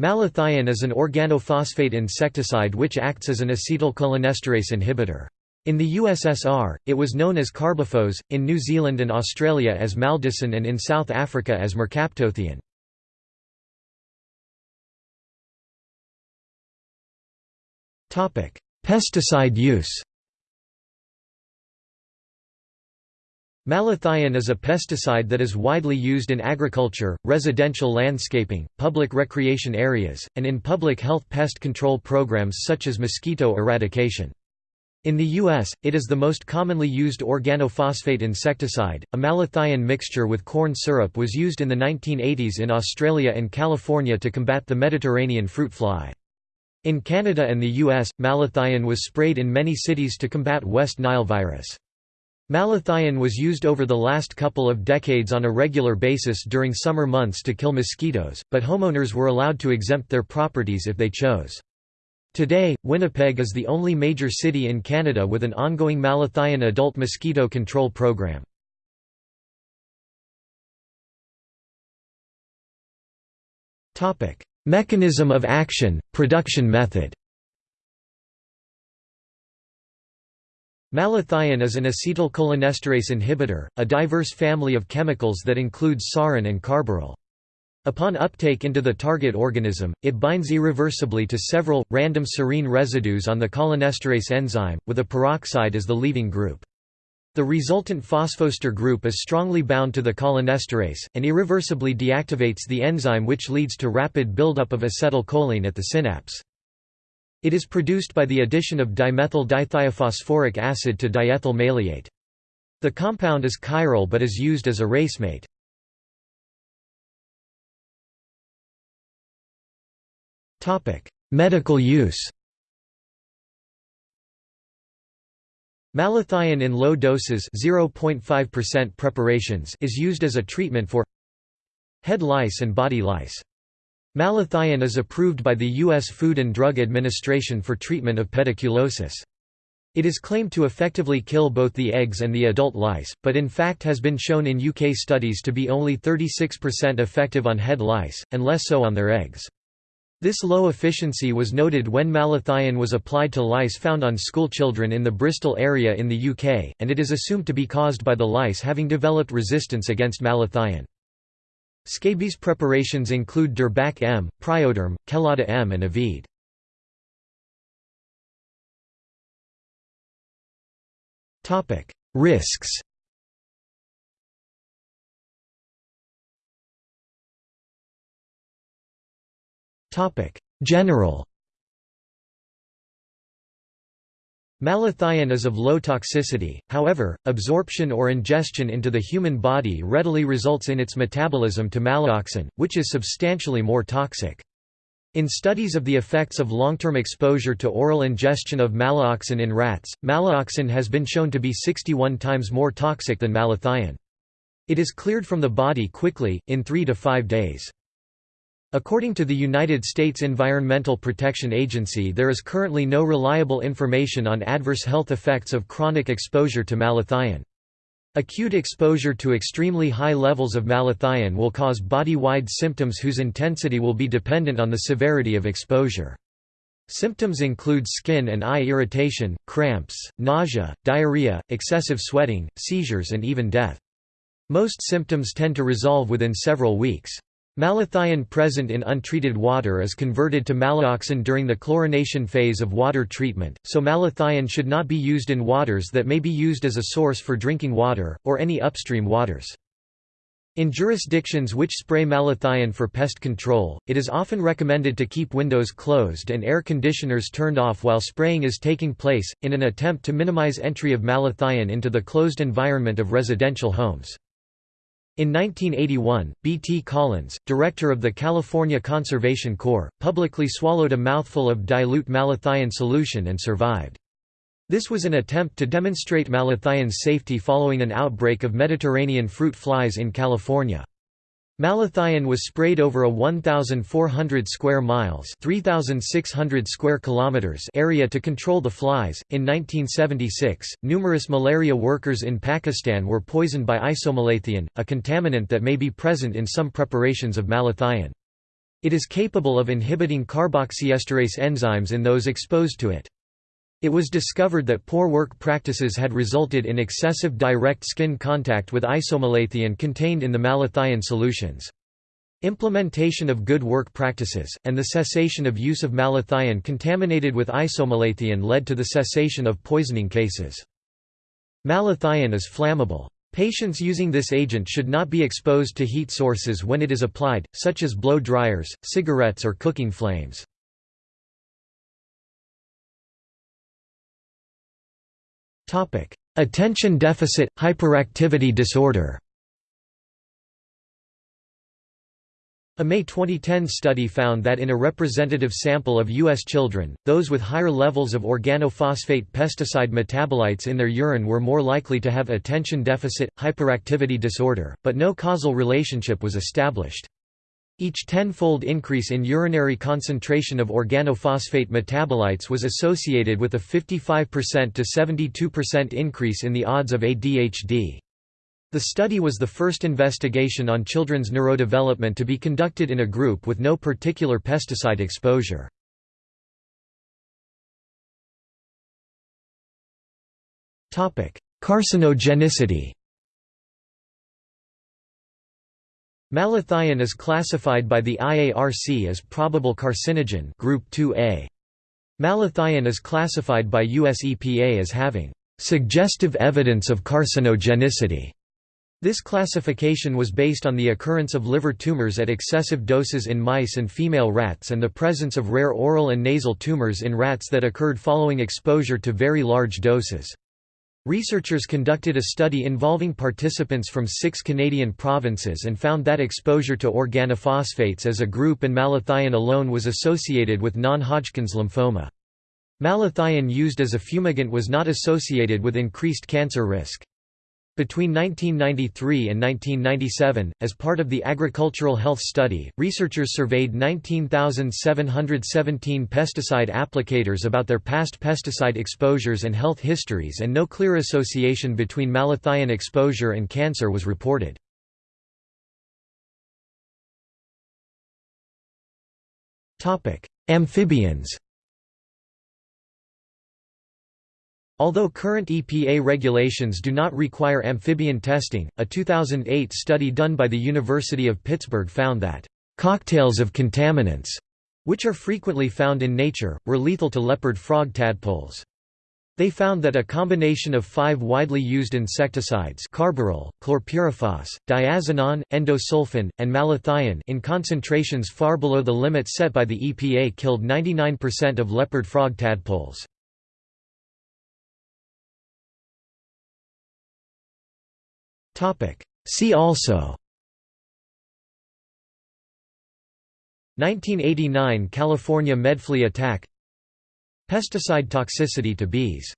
Malathion is an organophosphate insecticide which acts as an acetylcholinesterase inhibitor. In the USSR, it was known as carbophos, in New Zealand and Australia as maldison and in South Africa as mercaptothion. Pesticide use Malathion is a pesticide that is widely used in agriculture, residential landscaping, public recreation areas, and in public health pest control programs such as mosquito eradication. In the U.S., it is the most commonly used organophosphate insecticide. A malathion mixture with corn syrup was used in the 1980s in Australia and California to combat the Mediterranean fruit fly. In Canada and the U.S., malathion was sprayed in many cities to combat West Nile virus. Malathion was used over the last couple of decades on a regular basis during summer months to kill mosquitoes, but homeowners were allowed to exempt their properties if they chose. Today, Winnipeg is the only major city in Canada with an ongoing malathion adult mosquito control program. Mechanism of action, production method Malathion is an acetylcholinesterase inhibitor, a diverse family of chemicals that includes sarin and carbaryl. Upon uptake into the target organism, it binds irreversibly to several, random serine residues on the cholinesterase enzyme, with a peroxide as the leaving group. The resultant phosphoester group is strongly bound to the cholinesterase, and irreversibly deactivates the enzyme which leads to rapid buildup of acetylcholine at the synapse. It is produced by the addition of dimethyl dithiophosphoric acid to diethyl maleate. The compound is chiral but is used as a racemate. Medical use Malathion in low doses 0.5% preparations is used as a treatment for head lice and body lice. Malathion is approved by the U.S. Food and Drug Administration for treatment of pediculosis. It is claimed to effectively kill both the eggs and the adult lice, but in fact has been shown in UK studies to be only 36% effective on head lice, and less so on their eggs. This low efficiency was noted when malathion was applied to lice found on schoolchildren in the Bristol area in the UK, and it is assumed to be caused by the lice having developed resistance against malathion. Scabies preparations include Derbac M, Prioderm, Quellada M and Ovide. Risks General Malathion is of low toxicity, however, absorption or ingestion into the human body readily results in its metabolism to malaoxon, which is substantially more toxic. In studies of the effects of long-term exposure to oral ingestion of malaoxon in rats, malaoxon has been shown to be 61 times more toxic than malathion. It is cleared from the body quickly, in 3 to 5 days. According to the United States Environmental Protection Agency there is currently no reliable information on adverse health effects of chronic exposure to malathion. Acute exposure to extremely high levels of malathion will cause body-wide symptoms whose intensity will be dependent on the severity of exposure. Symptoms include skin and eye irritation, cramps, nausea, diarrhea, excessive sweating, seizures and even death. Most symptoms tend to resolve within several weeks. Malathion present in untreated water is converted to malaoxon during the chlorination phase of water treatment, so malathion should not be used in waters that may be used as a source for drinking water, or any upstream waters. In jurisdictions which spray malathion for pest control, it is often recommended to keep windows closed and air conditioners turned off while spraying is taking place, in an attempt to minimize entry of malathion into the closed environment of residential homes. In 1981, B. T. Collins, director of the California Conservation Corps, publicly swallowed a mouthful of dilute malathion solution and survived. This was an attempt to demonstrate malathion's safety following an outbreak of Mediterranean fruit flies in California. Malathion was sprayed over a 1,400 square miles 3,600 square kilometers area to control the flies. In 1976, numerous malaria workers in Pakistan were poisoned by isomalathion, a contaminant that may be present in some preparations of malathion. It is capable of inhibiting carboxylesterase enzymes in those exposed to it. It was discovered that poor work practices had resulted in excessive direct skin contact with isomalathion contained in the malathion solutions. Implementation of good work practices, and the cessation of use of malathion contaminated with isomalathion led to the cessation of poisoning cases. Malathion is flammable. Patients using this agent should not be exposed to heat sources when it is applied, such as blow dryers, cigarettes or cooking flames. Attention deficit hyperactivity disorder. A May 2010 study found that in a representative sample of U.S. children, those with higher levels of organophosphate pesticide metabolites in their urine were more likely to have attention deficit, hyperactivity disorder, but no causal relationship was established. Each tenfold increase in urinary concentration of organophosphate metabolites was associated with a 55% to 72% increase in the odds of ADHD. The study was the first investigation on children's neurodevelopment to be conducted in a group with no particular pesticide exposure. Carcinogenicity Malathion is classified by the IARC as probable carcinogen group 2A. Malathion is classified by US EPA as having suggestive evidence of carcinogenicity. This classification was based on the occurrence of liver tumors at excessive doses in mice and female rats and the presence of rare oral and nasal tumors in rats that occurred following exposure to very large doses. Researchers conducted a study involving participants from six Canadian provinces and found that exposure to organophosphates as a group and malathion alone was associated with non-Hodgkin's lymphoma. Malathion used as a fumigant was not associated with increased cancer risk. Between 1993 and 1997, as part of the Agricultural Health Study, researchers surveyed 19,717 pesticide applicators about their past pesticide exposures and health histories and no clear association between malathion exposure and cancer was reported. Amphibians Although current EPA regulations do not require amphibian testing, a 2008 study done by the University of Pittsburgh found that, "...cocktails of contaminants," which are frequently found in nature, were lethal to leopard frog tadpoles. They found that a combination of five widely used insecticides carbaryl, chlorpyrifos, diazinon, endosulfan, and malathion in concentrations far below the limits set by the EPA killed 99% of leopard frog tadpoles. See also. 1989 California Medfly attack. Pesticide toxicity to bees